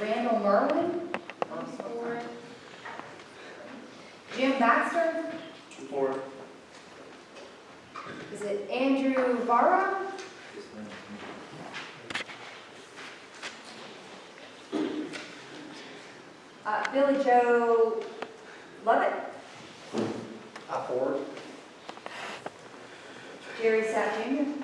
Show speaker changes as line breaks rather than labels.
Randall Merwin? Four. Jim Baxter.
Support.
Is it Andrew Barra? Uh, Billy Joe Lovett.
I Four.
Jerry Sapp Jr.